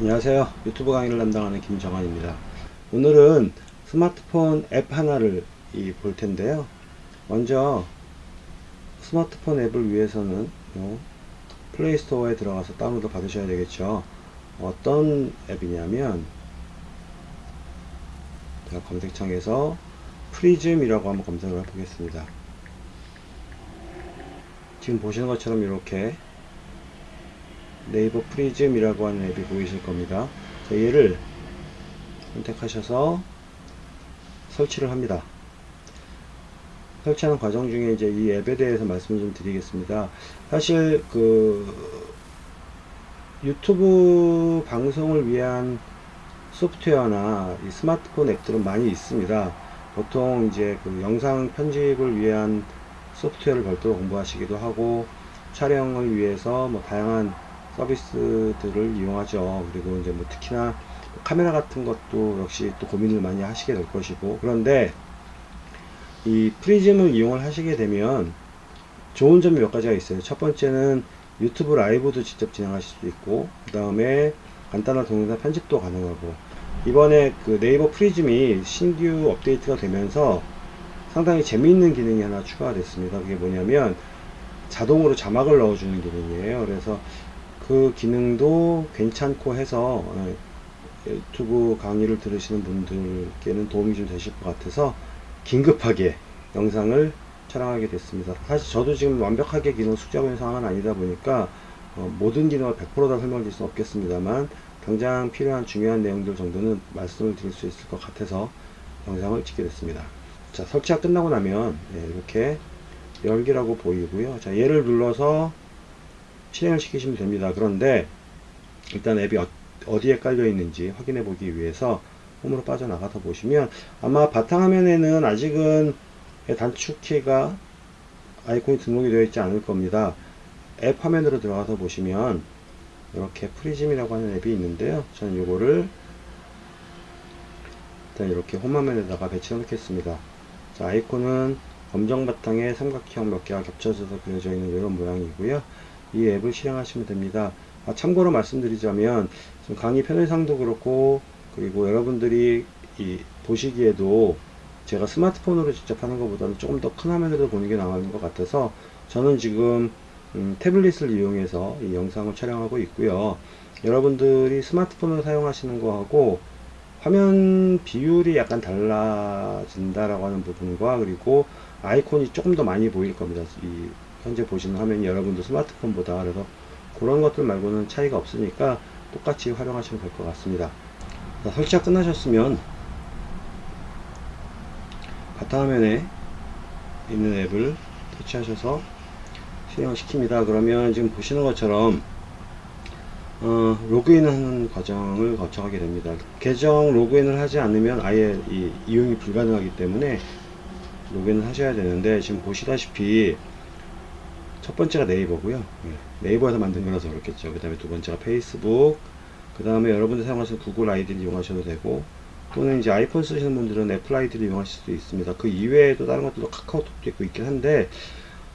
안녕하세요. 유튜브 강의를 담당하는 김정환입니다. 오늘은 스마트폰 앱 하나를 이볼 텐데요. 먼저 스마트폰 앱을 위해서는 요 플레이스토어에 들어가서 다운로드 받으셔야 되겠죠. 어떤 앱이냐면 제가 검색창에서 프리즘이라고 한번 검색을 해보겠습니다. 지금 보시는 것처럼 이렇게 네이버 프리즘이라고 하는 앱이 보이실 겁니다. 자, 얘를 선택하셔서 설치를 합니다. 설치하는 과정 중에 이제 이 앱에 대해서 말씀을 좀 드리겠습니다. 사실 그 유튜브 방송을 위한 소프트웨어나 이 스마트폰 앱들은 많이 있습니다. 보통 이제 그 영상 편집을 위한 소프트웨어를 별도로 공부하시기도 하고 촬영을 위해서 뭐 다양한 서비스들을 이용하죠. 그리고 이제 뭐 특히나 카메라 같은 것도 역시 또 고민을 많이 하시게 될 것이고 그런데 이 프리즘을 이용을 하시게 되면 좋은 점이 몇 가지가 있어요. 첫 번째는 유튜브 라이브도 직접 진행하실 수 있고 그 다음에 간단한 동영상 편집도 가능하고 이번에 그 네이버 프리즘이 신규 업데이트가 되면서 상당히 재미있는 기능이 하나 추가가 됐습니다. 그게 뭐냐면 자동으로 자막을 넣어주는 기능이에요. 그래서 그 기능도 괜찮고 해서 어, 유튜브 강의를 들으시는 분들께는 도움이 좀 되실 것 같아서 긴급하게 영상을 촬영하게 됐습니다. 사실 저도 지금 완벽하게 기능 숙지하고 있는 상황은 아니다 보니까 어, 모든 기능을 100%다 설명드릴 수는 없겠습니다만 당장 필요한 중요한 내용들 정도는 말씀을 드릴 수 있을 것 같아서 영상을 찍게 됐습니다. 자 설치가 끝나고 나면 네, 이렇게 열기라고 보이고요. 자 얘를 눌러서 실행을 시키시면 됩니다. 그런데 일단 앱이 어, 디에 깔려 있는지 확인해 보기 위해서 홈으로 빠져나가서 보시면 아마 바탕화면에는 아직은 단축키가 아이콘이 등록이 되어 있지 않을 겁니다. 앱 화면으로 들어가서 보시면 이렇게 프리즘이라고 하는 앱이 있는데요. 저는 이거를 일단 이렇게 홈 화면에다가 배치해 놓겠습니다. 자, 아이콘은 검정 바탕에 삼각형 몇 개가 겹쳐져서 그려져 있는 이런 모양이고요. 이 앱을 실행하시면 됩니다. 아, 참고로 말씀드리자면 강의 편의상도 그렇고 그리고 여러분들이 보시기에도 제가 스마트폰으로 직접 하는 것보다는 조금 더 큰 화면으로 보는 게 나은 것 같아서 저는 지금 음, 태블릿을 이용해서 이 영상을 촬영하고 있고요. 여러분들이 스마트폰을 사용하시는 거하고 화면 비율이 약간 달라진다라고 하는 부분과 그리고 아이콘이 조금 더 많이 보일 겁니다. 이 현재 보시는 화면이 여러분도 스마트폰보다 그래서 그런 것들 말고는 차이가 없으니까 똑같이 활용하시면 될 것 같습니다. 자, 설치가 끝나셨으면 바탕화면에 있는 앱을 터치하셔서 실행을 시킵니다. 그러면 지금 보시는 것처럼 어, 로그인 하는 과정을 거쳐가게 됩니다. 계정 로그인을 하지 않으면 아예 이, 이용이 불가능하기 때문에 로그인을 하셔야 되는데 지금 보시다시피 첫 번째가 네이버고요. 네, 네이버에서 만든 거라서 그렇겠죠. 그 다음에 두 번째가 페이스북 그 다음에 여러분들 사용하시는 구글 아이디를 이용하셔도 되고 또는 이제 아이폰 쓰시는 분들은 애플 아이디를 이용하실 수도 있습니다. 그 이외에도 다른 것들도 카카오톡도 있고 있긴 한데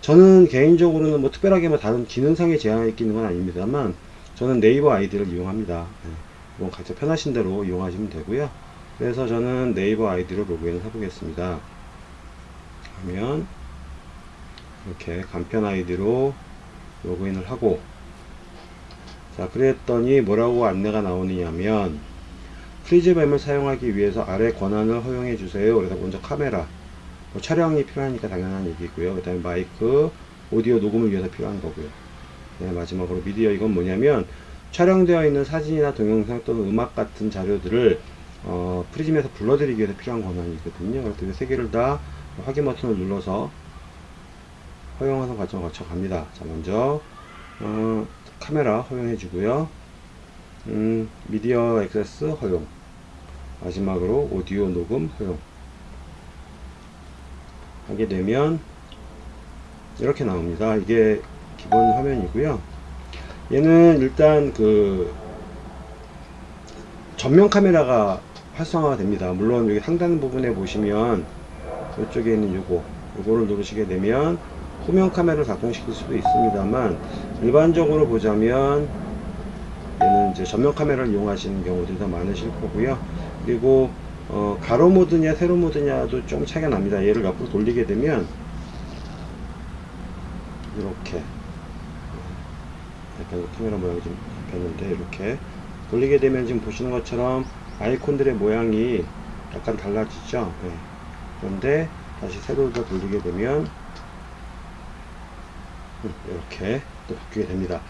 저는 개인적으로는 뭐 특별하게 뭐 다른 기능상의 제한이 있는 건 아닙니다만 저는 네이버 아이디를 이용합니다. 네, 이건 각자 편하신 대로 이용하시면 되고요. 그래서 저는 네이버 아이디로 로그인을 해보겠습니다. 하면 이렇게 간편 아이디로 로그인을 하고 자 그랬더니 뭐라고 안내가 나오느냐면 프리즘 앱을 사용하기 위해서 아래 권한을 허용해 주세요. 그래서 먼저 카메라 뭐 촬영이 필요하니까 당연한 얘기고요. 그 다음에 마이크 오디오 녹음을 위해서 필요한 거고요. 네, 마지막으로 미디어. 이건 뭐냐면 촬영되어 있는 사진이나 동영상 또는 음악 같은 자료들을 어, 프리즘에서 불러들이기 위해서 필요한 권한이거든요. 그래서 이 세 개를 다 확인 버튼을 눌러서 허용하는 과정을 거쳐 갑니다. 자, 먼저, 어, 카메라 허용해 주고요. 음, 미디어 액세스 허용. 마지막으로 오디오 녹음 허용. 하게 되면, 이렇게 나옵니다. 이게 기본 화면이고요. 얘는 일단 그, 전면 카메라가 활성화가 됩니다. 물론 여기 상단 부분에 보시면, 이쪽에 있는 요거, 요거를 누르시게 되면, 후면 카메라를 작동시킬 수도 있습니다만 일반적으로 보자면 얘는 이제 전면 카메라를 이용하시는 경우들이 더 많으실 거고요. 그리고 어, 가로 모드냐 세로 모드냐도 좀 차이가 납니다. 얘를 옆으로 돌리게 되면 이렇게 약간 카메라 모양이 좀 변는데 이렇게 돌리게 되면 지금 보시는 것처럼 아이콘들의 모양이 약간 달라지죠. 네. 그런데 다시 세로로 돌리게 되면 음, 이렇게 또 바뀌게 됩니다.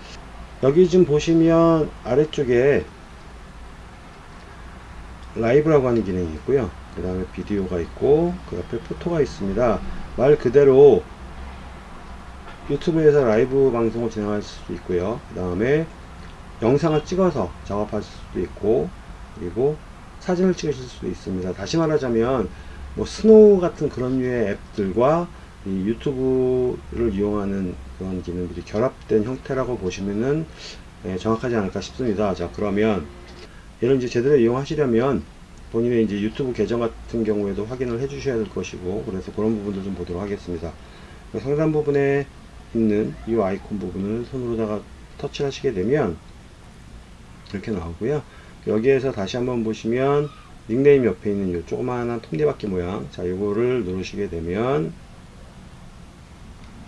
여기 지금 보시면 아래쪽에 라이브라고 하는 기능이 있고요. 그 다음에 비디오가 있고 그 옆에 photo가 있습니다. 말 그대로 유튜브에서 라이브 방송을 진행할 수도 있고요. 그 다음에 영상을 찍어서 작업하실 수도 있고 그리고 사진을 찍으실 수도 있습니다. 다시 말하자면 뭐 스노우 같은 그런 류의 앱들과 이 유튜브를 이용하는 그런 기능들이 결합된 형태라고 보시면은 예, 정확하지 않을까 싶습니다. 자 그러면 얘를 이제 제대로 이용하시려면 본인의 이제 유튜브 계정 같은 경우에도 확인을 해 주셔야 될 것이고 그래서 그런 부분들 좀 보도록 하겠습니다. 상단 부분에 있는 이 아이콘 부분을 손으로다가 터치를 하시게 되면 이렇게 나오고요. 여기에서 다시 한번 보시면 닉네임 옆에 있는 이 조그마한 톱니바퀴 모양 자 이거를 누르시게 되면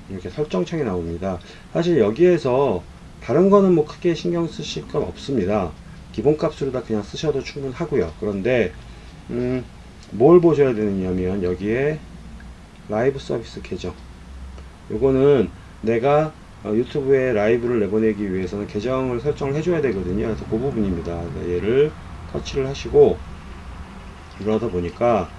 이렇게 설정창이 나옵니다. 사실 여기에서 다른 거는 뭐 크게 신경 쓰실 건 없습니다. 기본값으로 다 그냥 쓰셔도 충분하고요. 그런데 음, 뭘 보셔야 되느냐면 여기에 라이브 서비스 계정 요거는 내가 어, 유튜브에 라이브를 내보내기 위해서는 계정을 설정을 해줘야 되거든요. 그래서 그 부분입니다. 얘를 터치를 하시고 이러다 보니까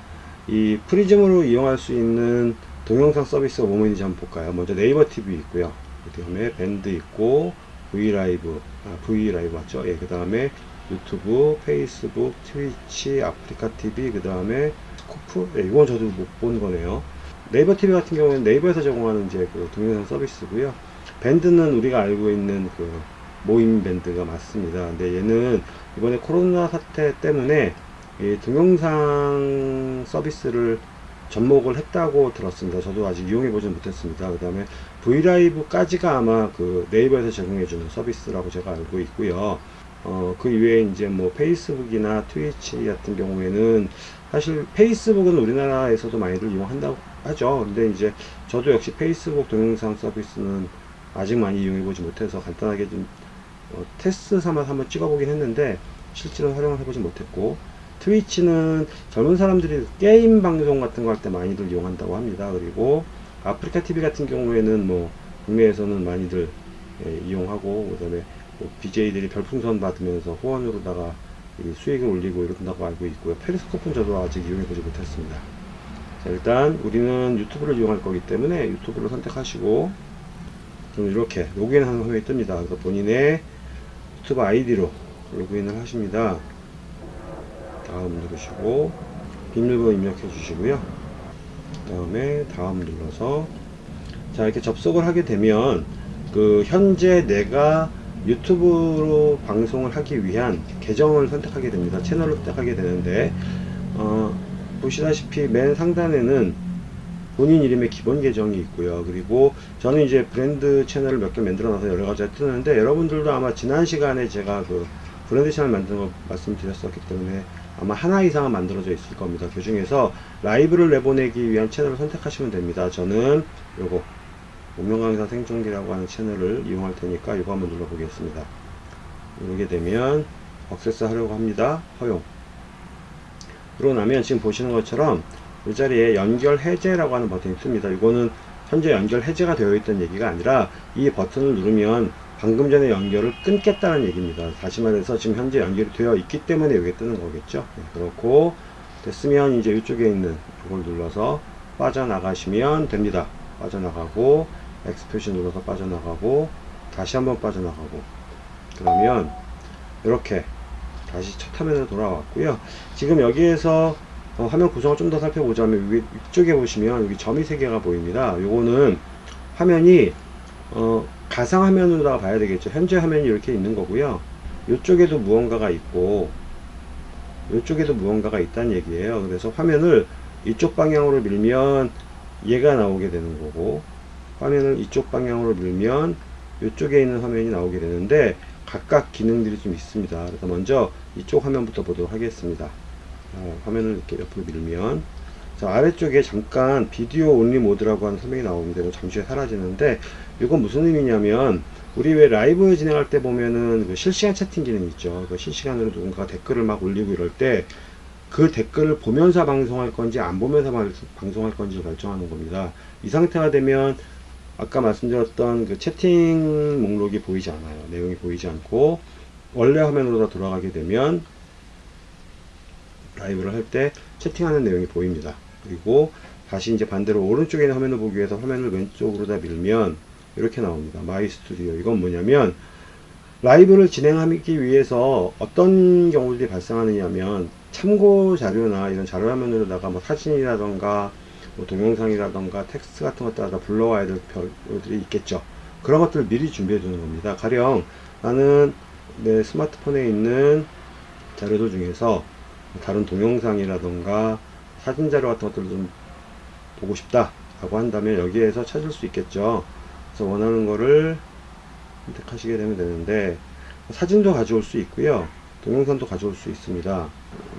이 프리즘으로 이용할 수 있는 동영상 서비스가 뭐뭐 있는지 한번 볼까요? 먼저 네이버 TV 있고요. 그 다음에 밴드 있고 브이라이브, 아, 브이라이브 맞죠? 예, 그 다음에 유튜브, 페이스북, 트위치, 아프리카 TV, 그 다음에 스코프, 예, 이건 저도 못 본 거네요. 네이버 TV 같은 경우는 네이버에서 제공하는 이제 그 동영상 서비스고요. 밴드는 우리가 알고 있는 그 모임 밴드가 맞습니다. 근데 얘는 이번에 코로나 사태 때문에 이 동영상 서비스를 접목을 했다고 들었습니다. 저도 아직 이용해 보진 못했습니다. 그 다음에 브이라이브까지가 아마 그 네이버에서 제공해주는 서비스라고 제가 알고 있고요. 어, 그 이외에 이제 뭐 페이스북이나 트위치 같은 경우에는 사실 페이스북은 우리나라에서도 많이들 이용한다고 하죠. 근데 이제 저도 역시 페이스북 동영상 서비스는 아직 많이 이용해 보지 못해서 간단하게 좀 어, 테스트 삼아서 한번 찍어보긴 했는데 실제로 활용을 해보지 못했고 트위치는 젊은 사람들이 게임 방송 같은 거 할 때 많이들 이용한다고 합니다. 그리고 아프리카 TV 같은 경우에는 뭐 국내에서는 많이들 예, 이용하고 그다음에 뭐 BJ들이 별풍선 받으면서 후원으로다가 수익을 올리고 이런다고 알고 있고요. 페리스코프는 저도 아직 이용해보지 못했습니다. 자, 일단 우리는 유튜브를 이용할 거기 때문에 유튜브를 선택하시고 그럼 이렇게 로그인하는 화면이 뜹니다. 그래서 본인의 유튜브 아이디로 로그인을 하십니다. 다음 누르시고 비밀번호 입력해 주시고요. 그 다음에 다음 눌러서 자 이렇게 접속을 하게 되면 그 현재 내가 유튜브로 방송을 하기 위한 계정을 선택하게 됩니다. 채널을 선택하게 되는데 어, 보시다시피 맨 상단에는 본인 이름의 기본 계정이 있고요. 그리고 저는 이제 브랜드 채널을 몇 개 만들어 놔서 여러 가지가 뜨는데 여러분들도 아마 지난 시간에 제가 그 브랜드 채널 만드는 거 말씀드렸었기 때문에 아마 하나 이상은 만들어져 있을 겁니다. 그 중에서 라이브를 내보내기 위한 채널을 선택하시면 됩니다. 저는 요거 운명강의사 생존기라고 하는 채널을 이용할 테니까 이거 한번 눌러 보겠습니다. 누르게 되면 액세스 하려고 합니다. 허용. 그러고 나면 지금 보시는 것처럼 이 자리에 연결 해제라고 하는 버튼이 있습니다. 이거는 현재 연결 해제가 되어 있던 얘기가 아니라 이 버튼을 누르면 방금 전에 연결을 끊겠다는 얘기입니다. 다시 말해서 지금 현재 연결이 되어 있기 때문에 여기 뜨는 거겠죠. 네, 그렇고 됐으면 이제 이쪽에 있는 이걸 눌러서 빠져나가시면 됩니다. 빠져나가고 X 표시 눌러서 빠져나가고 다시 한번 빠져나가고 그러면 이렇게 다시 첫 화면으로 돌아왔고요. 지금 여기에서 어, 화면 구성을 좀 더 살펴보자면 위, 위쪽에 보시면 여기 점이 3개가 보입니다. 요거는 화면이 어, 가상 화면으로 봐야 되겠죠. 현재 화면이 이렇게 있는 거고요. 이쪽에도 무언가가 있고 이쪽에도 무언가가 있다는 얘기예요. 그래서 화면을 이쪽 방향으로 밀면 얘가 나오게 되는 거고 화면을 이쪽 방향으로 밀면 이쪽에 있는 화면이 나오게 되는데 각각 기능들이 좀 있습니다. 그래서 먼저 이쪽 화면부터 보도록 하겠습니다. 어, 화면을 이렇게 옆으로 밀면 자, 아래쪽에 잠깐 비디오 온리 모드라고 하는 설명이 나오는데 뭐 잠시 후에 사라지는데 이건 무슨 의미냐면 우리 왜 라이브 진행할 때 보면은 그 실시간 채팅 기능 있죠. 그 실시간으로 누군가 댓글을 막 올리고 이럴 때 그 댓글을 보면서 방송할 건지 안 보면서 방- 방송할 건지 결정하는 겁니다. 이 상태가 되면 아까 말씀드렸던 그 채팅 목록이 보이지 않아요. 내용이 보이지 않고 원래 화면으로 다 돌아가게 되면 라이브를 할 때 채팅하는 내용이 보입니다. 그리고 다시 이제 반대로 오른쪽에 있는 화면을 보기 위해서 화면을 왼쪽으로 다 밀면 이렇게 나옵니다. My Studio. 이건 뭐냐면 라이브를 진행하기 위해서 어떤 경우들이 발생하느냐면 참고 자료나 이런 자료 화면으로다가 뭐 사진이라던가 뭐 동영상이라던가 텍스트 같은 것들 다 불러와야 될 별들이 있겠죠. 그런 것들을 미리 준비해 두는 겁니다. 가령 나는 내 스마트폰에 있는 자료들 중에서 다른 동영상이라던가 사진 자료 같은 것들을 좀 보고 싶다 라고 한다면 여기에서 찾을 수 있겠죠. 그래서 원하는 거를 선택하시게 되면 되는데 사진도 가져올 수 있고요. 동영상도 가져올 수 있습니다.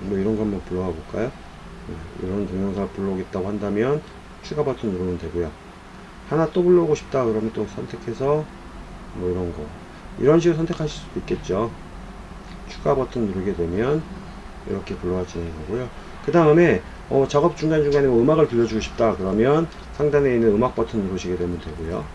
뭐 이런 거 한번 불러와 볼까요? 네, 이런 동영상을 불러오겠다고 한다면 추가 버튼 누르면 되고요. 하나 또 불러오고 싶다 그러면 또 선택해서 뭐 이런 거 이런 식으로 선택하실 수도 있겠죠. 추가 버튼 누르게 되면 이렇게 불러와지는 거고요. 그 다음에 어, 작업 중간중간에 뭐 음악을 들려주고 싶다 그러면 상단에 있는 음악 버튼 누르시게 되면 되고요.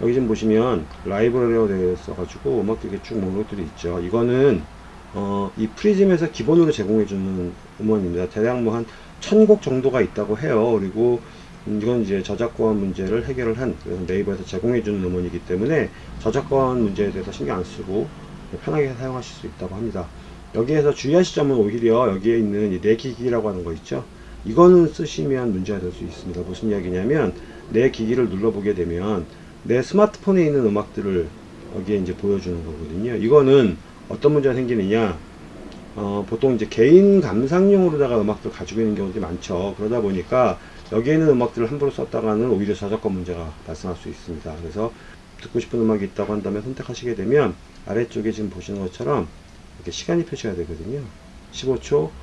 여기 지금 보시면 라이브러리로 되어 있어 가지고 음악들이 쭉 목록들이 있죠. 이거는 어, 이 프리즘에서 기본으로 제공해주는 음원입니다. 대략 뭐 한 천 곡 정도가 있다고 해요. 그리고 음, 이건 이제 저작권 문제를 해결을 한 네이버에서 제공해주는 음원이기 때문에 저작권 문제에 대해서 신경 안 쓰고 편하게 사용하실 수 있다고 합니다. 여기에서 주의하실 점은 오히려 여기에 있는 이 내기기라고 하는 거 있죠. 이거는 쓰시면 문제가 될 수 있습니다. 무슨 이야기냐면 내 기기를 눌러보게 되면 내 스마트폰에 있는 음악들을 여기에 이제 보여주는 거거든요. 이거는 어떤 문제가 생기느냐? 어, 보통 이제 개인 감상용으로다가 음악들 가지고 있는 경우들이 많죠. 그러다 보니까 여기에 있는 음악들을 함부로 썼다가는 오히려 저작권 문제가 발생할 수 있습니다. 그래서 듣고 싶은 음악이 있다고 한다면 선택하시게 되면 아래쪽에 지금 보시는 것처럼 이렇게 시간이 표시가 되거든요. 15초,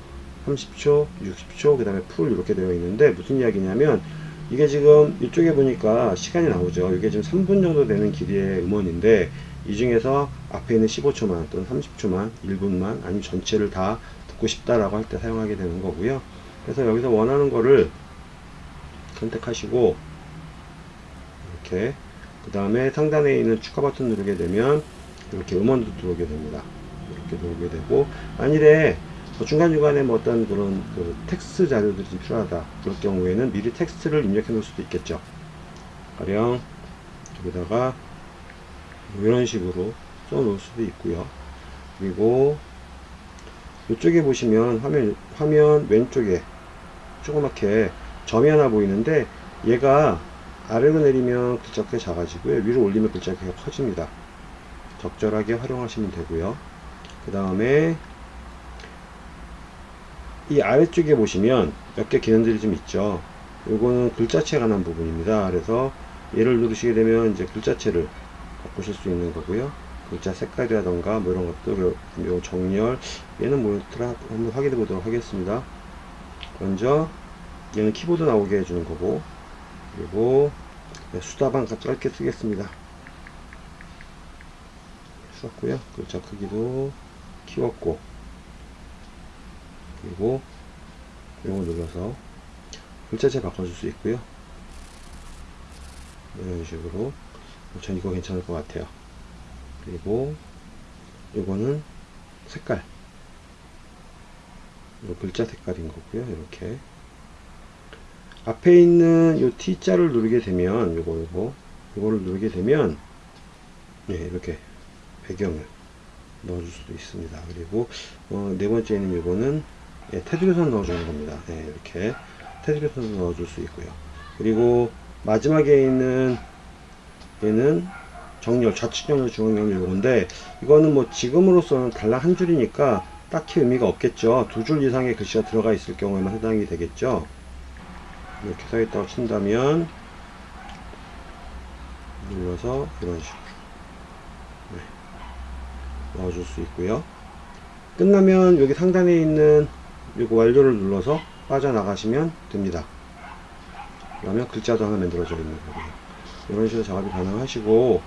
30초, 60초, 그 다음에 풀 이렇게 되어 있는데 무슨 이야기냐면 이게 지금 이쪽에 보니까 시간이 나오죠. 이게 지금 3분 정도 되는 길이의 음원인데 이 중에서 앞에 있는 15초만 또는 30초만 1분만 아니면 전체를 다 듣고 싶다라고 할 때 사용하게 되는 거고요. 그래서 여기서 원하는 거를 선택하시고 이렇게 그 다음에 상단에 있는 추가 버튼 누르게 되면 이렇게 음원도 들어오게 됩니다. 이렇게 들어오게 되고 만일에 뭐 중간중간에 뭐 어떤 그런 그 텍스트 자료들이 좀 필요하다 그럴 경우에는 미리 텍스트를 입력해 놓을 수도 있겠죠. 가령 여기다가 뭐 이런 식으로 써 놓을 수도 있고요. 그리고 이쪽에 보시면 화면 화면 왼쪽에 조그맣게 점이 하나 보이는데 얘가 아래로 내리면 글자가 꽤 작아지고요. 위로 올리면 글자가 꽤 커집니다. 적절하게 활용하시면 되고요 그 다음에 이 아래쪽에 보시면 몇 개 기능들이 좀 있죠. 요거는 글자체에 관한 부분입니다. 그래서 얘를 누르시게 되면 이제 글자체를 바꾸실 수 있는 거고요. 글자 색깔이라던가 뭐 이런 것들, 요, 요 정렬, 얘는 뭐였더라? 한번 확인해 보도록 하겠습니다. 먼저 얘는 키보드 나오게 해주는 거고, 그리고 네, 수다방 짧게 쓰겠습니다. 썼고요. 글자 크기도 키웠고, 그리고 이거 눌러서 글자체 바꿔줄 수 있고요. 이런 식으로. 전 이거 괜찮을 것 같아요. 그리고 이거는 색깔. 이 글자 색깔인 거고요. 이렇게. 앞에 있는 이 T자를 누르게 되면 요거 요거. 요거를 누르게 되면 네, 이렇게 배경을 넣어줄 수도 있습니다 그리고 어, 네 번째는 요거는 예, 테두리선 넣어주는 겁니다. 네, 이렇게 테두리선 넣어줄 수 있고요. 그리고 마지막에 있는 얘는 정렬, 좌측 정렬, 중앙 정렬 이건데 이거는 뭐 지금으로서는 달랑 한 줄이니까 딱히 의미가 없겠죠. 두 줄 이상의 글씨가 들어가 있을 경우에만 해당이 되겠죠. 이렇게 서 있다고 친다면 눌러서 이런 식으로 네. 넣어줄 수 있고요. 끝나면 여기 상단에 있는 이거 완료를 눌러서 빠져나가시면 됩니다. 그러면 글자도 하나 만들어져 있는 거고요. 이런 식으로 작업이 가능하시고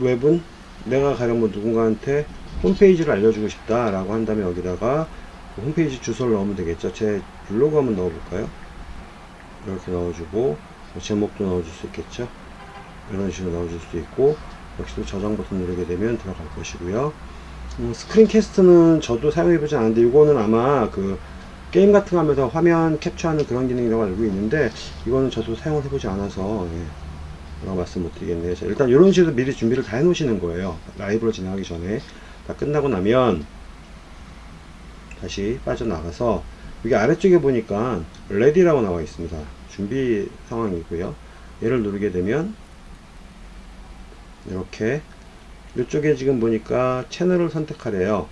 웹은 내가 가령 뭐 누군가한테 홈페이지를 알려주고 싶다 라고 한다면 여기다가 그 홈페이지 주소를 넣으면 되겠죠. 제 블로그 한번 넣어볼까요? 이렇게 넣어주고 뭐 제목도 넣어줄 수 있겠죠. 이런 식으로 넣어줄 수 있고 역시도 저장 버튼 누르게 되면 들어갈 것이고요. 음, screencast는 저도 사용해보지 않았는데 이거는 아마 그 게임 같은 거 하면서 화면 캡처하는 그런 기능이라고 알고 있는데 이거는 저도 사용을 해보지 않아서 예, 뭐라고 말씀 못 드리겠네요. 자, 일단 이런 식으로 미리 준비를 다 해놓으시는 거예요. 라이브로 진행하기 전에 다 끝나고 나면 다시 빠져나가서 여기 아래쪽에 보니까 레디라고 나와 있습니다. 준비 상황이고요. 얘를 누르게 되면 이렇게 이쪽에 지금 보니까 채널을 선택하래요.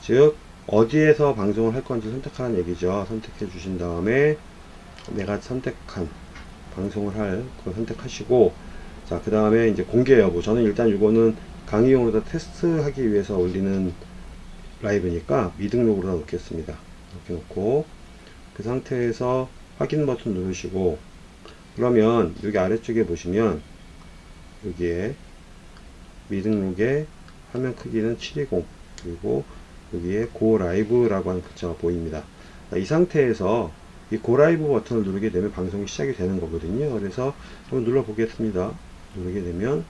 즉 어디에서 방송을 할 건지 선택하는 얘기죠. 선택해 주신 다음에 내가 선택한 방송을 할 그걸 선택하시고 자 그 다음에 이제 공개 여부 저는 일단 이거는 강의용으로 다 테스트하기 위해서 올리는 라이브니까 미등록으로 다 놓겠습니다. 이렇게 놓고 그 상태에서 확인 버튼 누르시고 그러면 여기 아래쪽에 보시면 여기에 미등록의 화면 크기는 720 그리고 여기에 고 라이브라고 하는 글자가 보입니다. 이 상태에서 이 고 라이브 버튼을 누르게 되면 방송이 시작이 되는 거거든요. 그래서 한번 눌러 보겠습니다. 누르게 되면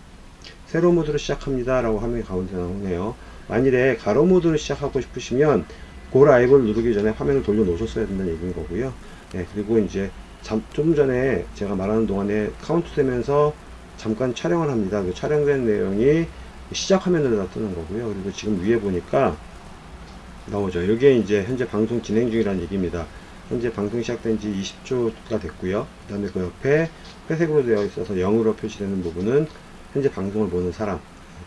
세로 모드로 시작합니다 라고 화면이 가운데 나오네요. 만일에 가로 모드로 시작하고 싶으시면 Go Live를 누르기 전에 화면을 돌려 놓으셨어야 된다는 얘기인 거고요. 네, 그리고 이제 잠, 좀 전에 제가 말하는 동안에 카운트 되면서 잠깐 촬영을 합니다. 그 촬영된 내용이 시작 화면으로 다 뜨는 거고요. 그리고 지금 위에 보니까 나오죠. 이게 이제 현재 방송 진행 중이라는 얘기입니다. 현재 방송이 시작된 지 20초가 됐고요. 그 다음에 그 옆에 회색으로 되어 있어서 0으로 표시되는 부분은 현재 방송을 보는 사람.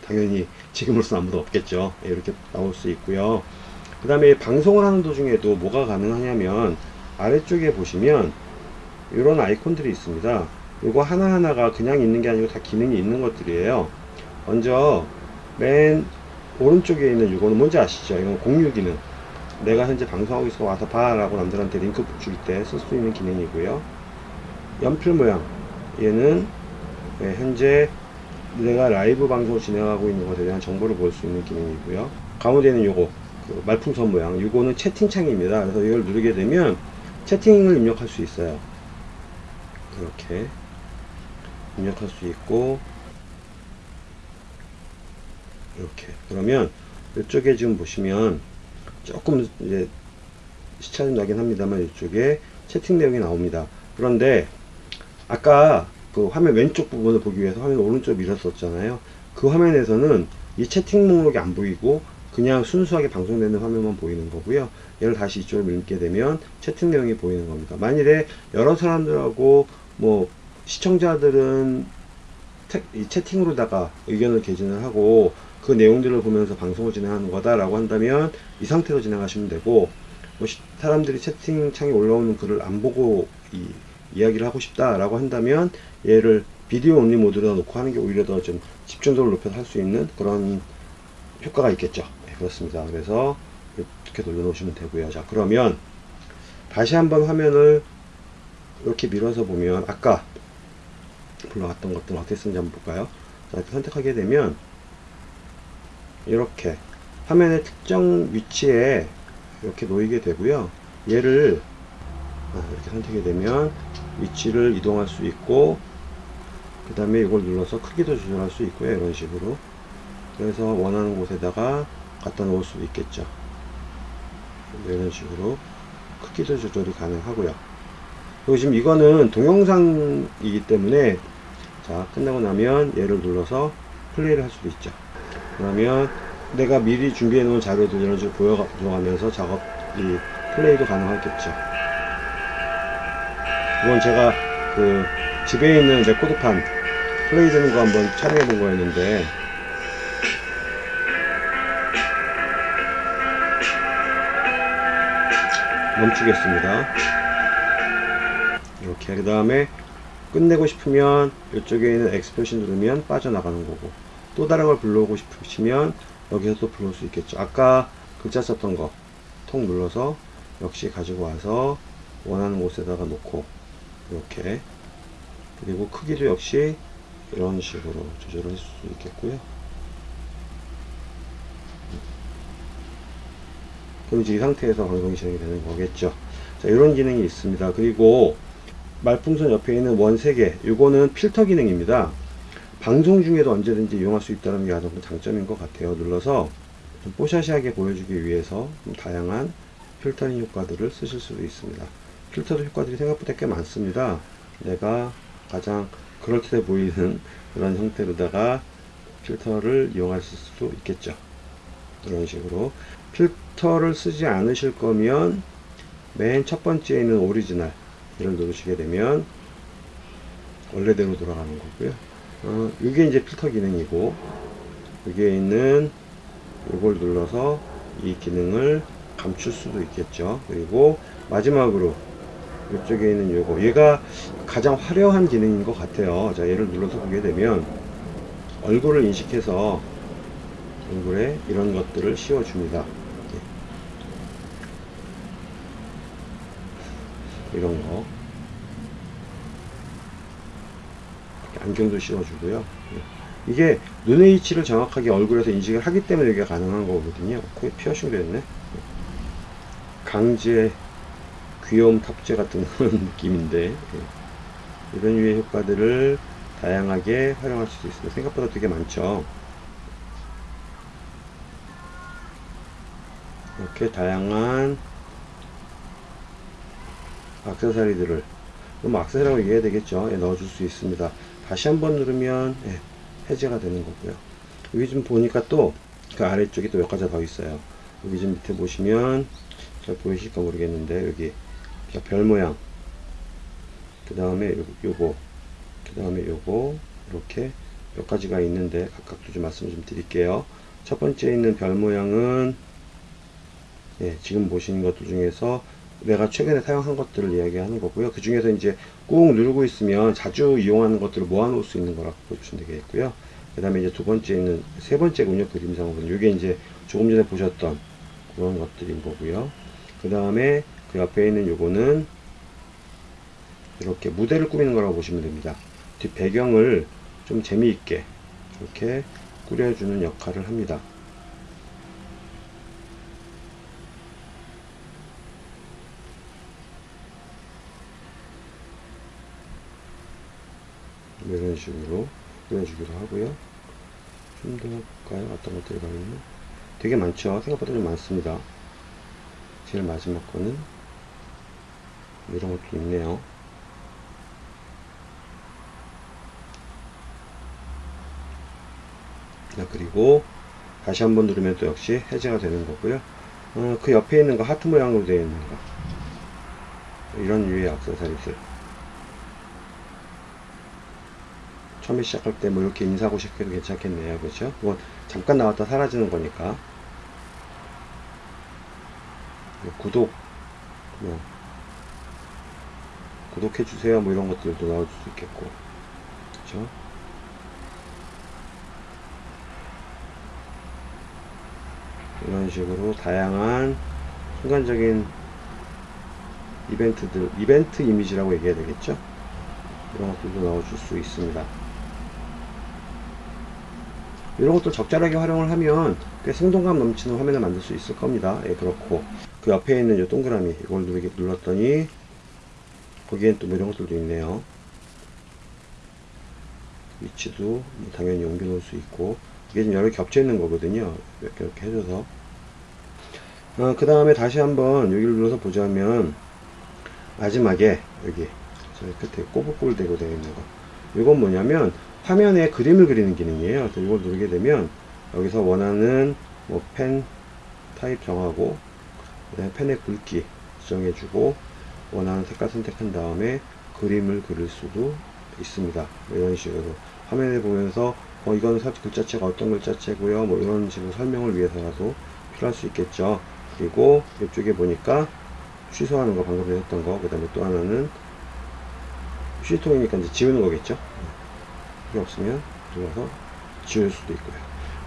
당연히 지금으로서 아무도 없겠죠. 예, 이렇게 나올 수 있고요. 그 다음에 방송을 하는 도중에도 뭐가 가능하냐면 아래쪽에 보시면 이런 아이콘들이 있습니다. 이거 하나하나가 그냥 있는 게 아니고 다 기능이 있는 것들이에요. 먼저 맨 오른쪽에 있는 이거는 뭔지 아시죠? 이건 공유 기능. 내가 현재 방송하고 있어 와서 봐 라고 남들한테 링크 줄 때 쓸 수 있는 기능이고요. 연필 모양. 얘는 네, 현재 내가 라이브 방송을 진행하고 있는 것에 대한 정보를 볼 수 있는 기능이고요. 가운데는 요거 그 말풍선 모양. 요거는 채팅창입니다. 그래서 이걸 누르게 되면 채팅을 입력할 수 있어요. 이렇게 입력할 수 있고 이렇게. 그러면 이쪽에 지금 보시면 조금 이제 시차 좀 나긴 합니다만 이쪽에 채팅 내용이 나옵니다. 그런데 아까 그 화면 왼쪽 부분을 보기 위해서 화면 오른쪽 밀었었잖아요. 그 화면에서는 이 채팅 목록이 안 보이고 그냥 순수하게 방송되는 화면만 보이는 거고요. 얘를 다시 이쪽으로 밀게 되면 채팅 내용이 보이는 겁니다. 만일에 여러 사람들하고 뭐 시청자들은 태, 이 채팅으로다가 의견을 개진을 하고 그 내용들을 보면서 방송을 진행하는 거다라고 한다면 이 상태로 진행하시면 되고 뭐 시, 사람들이 채팅창에 올라오는 글을 안 보고 이, 이야기를 하고 싶다라고 한다면 얘를 비디오 온리 모드로 놓고 하는 게 오히려 더 좀 집중도를 높여서 할 수 있는 그런 효과가 있겠죠. 네, 그렇습니다. 그래서 이렇게 돌려놓으시면 되고요. 자 그러면 다시 한번 화면을 이렇게 밀어서 보면 아까 불러갔던 것들 어떻게 쓰는지 한번 볼까요? 자, 이렇게 선택하게 되면 이렇게 화면의 특정 위치에 이렇게 놓이게 되고요. 얘를 아, 이렇게 선택이 되면 위치를 이동할 수 있고 그 다음에 이걸 눌러서 크기도 조절할 수 있고요. 이런 식으로 그래서 원하는 곳에다가 갖다 놓을 수 있겠죠. 이런 식으로 크기도 조절이 가능하고요. 그리고 지금 이거는 동영상이기 때문에 자 끝나고 나면 얘를 눌러서 플레이를 할 수도 있죠. 그러면 내가 미리 준비해 놓은 자료들 이런 식으로 보여가면서 작업 이 플레이도 가능하겠죠. 이건 제가 그 집에 있는 레코드판 플레이 되는 거 한번 촬영해 본 거였는데. 멈추겠습니다. 이렇게 그 다음에 끝내고 싶으면 이쪽에 있는 엑스프레션 누르면 빠져나가는 거고 또 다른 걸 불러오고 싶으시면 여기서 또 불러올 수 있겠죠. 아까 글자 썼던 거톡 눌러서 역시 가지고 와서 원하는 곳에다가 놓고 이렇게 그리고 크기도 역시 이런 식으로 조절을 할 수 있겠고요. 그럼 이제 이 상태에서 방송이 진행이 되는 거겠죠. 자, 이런 기능이 있습니다. 그리고 말풍선 옆에 있는 원 3개, 요거는 필터 기능입니다. 방송 중에도 언제든지 이용할 수 있다는 게큰 장점인 것 같아요. 눌러서 좀 뽀샤시하게 보여주기 위해서 좀 다양한 필터링 효과들을 쓰실 수도 있습니다. 필터도 효과들이 생각보다 꽤 많습니다. 내가 가장 그럴듯해 보이는 그런 형태로다가 필터를 이용하실 수도 있겠죠. 이런 식으로 필터를 쓰지 않으실 거면 맨 첫 번째에 있는 오리지널 이를 누르시게 되면 원래대로 돌아가는 거고요. 어, 이게 이제 필터 기능이고 여기에 있는 이걸 눌러서 이 기능을 감출 수도 있겠죠. 그리고 마지막으로 이쪽에 있는 요거 얘가 가장 화려한 기능인 것 같아요. 자 얘를 눌러서 보게 되면 얼굴을 인식해서 얼굴에 이런 것들을 씌워줍니다. 예. 이런 거 안경도 씌워주고요. 예. 이게 눈의 위치를 정확하게 얼굴에서 인식을 하기 때문에 이게 가능한 거거든요. 코에 피어싱 됐네. 강제 귀여움 탑재 같은 느낌인데 예. 이런 유의 효과들을 다양하게 활용할 수 있습니다. 생각보다 되게 많죠. 이렇게 다양한 악세사리들을 뭐 악세사리라고 얘기해야 되겠죠. 예, 넣어줄 수 있습니다. 다시 한번 누르면 예, 해제가 되는 거고요. 여기 좀 보니까 또 그 아래쪽에 또 몇 가지 더 있어요. 여기 좀 밑에 보시면 잘 보이실까 모르겠는데 여기 별 모양 그 다음에 요거 그 다음에 요거 이렇게 몇 가지가 있는데 각각도 좀 말씀 좀 드릴게요 첫 번째 있는 별 모양은 예, 지금 보시는 것들 중에서 내가 최근에 사용한 것들을 이야기하는 거고요 그 중에서 이제 꾹 누르고 있으면 자주 이용하는 것들을 모아 놓을 수 있는 거라고 보시면 되겠고요 그 다음에 이제 두 번째 있는 세 번째군요 그림상으로는 이게 이제 조금 전에 보셨던 그런 것들인 거고요 그 다음에 그 옆에 있는 요거는 이렇게 무대를 꾸미는 거라고 보시면 됩니다. 뒷 배경을 좀 재미있게 이렇게 꾸려주는 역할을 합니다. 이런 식으로 꾸며주기도 하고요. 좀 더 볼까요? 어떤 것들이 가 있나? 되게 많죠? 생각보다 좀 많습니다. 제일 마지막 거는 이런 것도 있네요. 자, 그리고 다시 한번 누르면 또 역시 해제가 되는 거고요. 어, 그 옆에 있는 거 하트 모양으로 되어 있는 거 이런 유의 악세사리들 처음에 시작할 때 뭐 이렇게 인사하고 시작해도 괜찮겠네요. 그렇죠? 그건 잠깐 나왔다 사라지는 거니까. 구독 뭐 구독해주세요. 뭐 이런 것들도 나올 수 있겠고. 그렇죠? 이런 식으로 다양한 순간적인 이벤트들 이벤트 이미지라고 얘기해야 되겠죠? 이런 것들도 넣어줄 수 있습니다 이런 것도 적절하게 활용을 하면 꽤 생동감 넘치는 화면을 만들 수 있을 겁니다. 예, 그렇고. 그 옆에 있는 이 동그라미 이걸 누르게 눌렀더니 거기엔 또 뭐 이런 것들도 있네요. 위치도 뭐 당연히 옮겨 놓을 수 있고. 이게 지금 여러 개 겹쳐 있는 거거든요. 이렇게 이렇게 해줘서. 어, 그 다음에 다시 한번 여기를 눌러서 보자면 마지막에 여기 저 끝에 꼬불꼬불 대고 되어 있는 거. 이건 뭐냐면 화면에 그림을 그리는 기능이에요. 그래서 이걸 누르게 되면 여기서 원하는 뭐 펜 타입 정하고 그다음에 펜의 굵기 지정해주고 원하는 색깔 선택한 다음에 그림을 그릴 수도 있습니다. 이런 식으로. 화면에 보면서 어 이거는 글자체가 어떤 글자체고요. 뭐 이런 식으로 설명을 위해서라도 필요할 수 있겠죠. 그리고 이쪽에 보니까 취소하는 거 방금 했던 거그 다음에 또 하나는 휴지통이니까 이제 지우는 거겠죠 필요 없으면 들어가서 지울 수도 있고요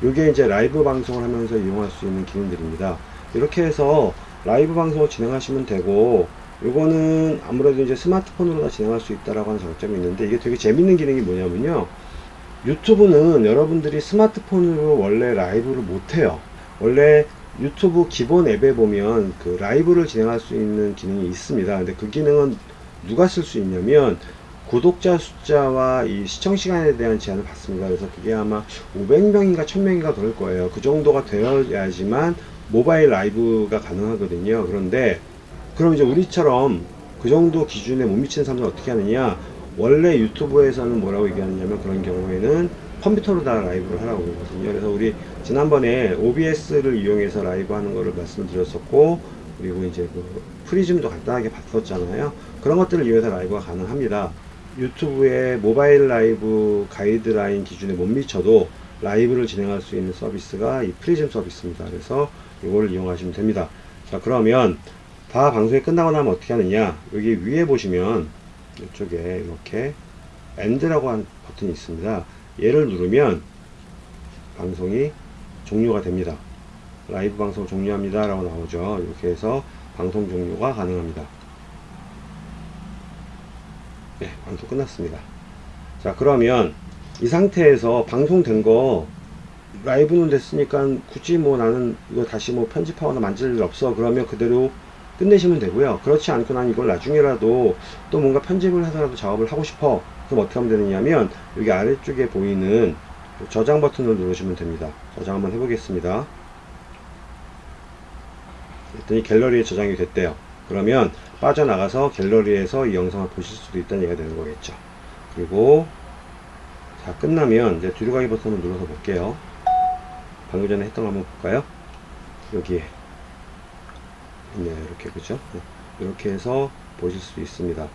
이게 이제 라이브 방송을 하면서 이용할 수 있는 기능들입니다. 이렇게 해서 라이브 방송을 진행하시면 되고 요거는 아무래도 이제 스마트폰으로 다 진행할 수 있다라고 하는 장점이 있는데 이게 되게 재밌는 기능이 뭐냐면요. 유튜브는 여러분들이 스마트폰으로 원래 라이브를 못해요. 원래 유튜브 기본 앱에 보면 그 라이브를 진행할 수 있는 기능이 있습니다. 근데 그 기능은 누가 쓸 수 있냐면 구독자 숫자와 이 시청 시간에 대한 제한을 받습니다. 그래서 그게 아마 500명인가 1000명인가 그럴 거예요. 그 정도가 되어야지만 모바일 라이브가 가능하거든요. 그런데 그럼 이제 우리처럼 그 정도 기준에 못 미치는 사람들은 어떻게 하느냐? 원래 유튜브에서는 뭐라고 얘기하느냐면 그런 경우에는 컴퓨터로 다 라이브를 하라고 그러거든요. 그래서 우리 지난번에 OBS를 이용해서 라이브 하는 거를 말씀드렸었고, 그리고 이제 그 프리즘도 간단하게 봤었잖아요. 그런 것들을 이용해서 라이브가 가능합니다. 유튜브의 모바일 라이브 가이드라인 기준에 못 미쳐도 라이브를 진행할 수 있는 서비스가 이 프리즘 서비스입니다. 그래서 이거를 이용하시면 됩니다. 자, 그러면 다 방송이 끝나고 나면 어떻게 하느냐? 여기 위에 보시면 이쪽에 이렇게 End라고 한 버튼이 있습니다. 얘를 누르면 방송이 종료가 됩니다. 라이브 방송 종료합니다. 라고 나오죠. 이렇게 해서 방송 종료가 가능합니다. 네, 방송 끝났습니다. 자, 그러면 이 상태에서 방송된 거 라이브는 됐으니까 굳이 뭐 나는 이거 다시 뭐 편집하거나 만질 일 없어. 그러면 그대로 끝내시면 되고요. 그렇지 않고 난 이걸 나중에라도 또 뭔가 편집을 해서라도 작업을 하고 싶어. 그럼 어떻게 하면 되느냐면 여기 아래쪽에 보이는 저장 버튼을 누르시면 됩니다. 저장 한번 해보겠습니다. 그랬더니 갤러리에 저장이 됐대요. 그러면 빠져나가서 갤러리에서 이 영상을 보실 수도 있다는 얘기가 되는 거겠죠. 그리고 자 끝나면 이제 뒤로 가기 버튼을 눌러서 볼게요. 방금 전에 했던 거 한번 볼까요? 여기에 네 이렇게 그죠? 네, 이렇게 해서 보실 수 있습니다.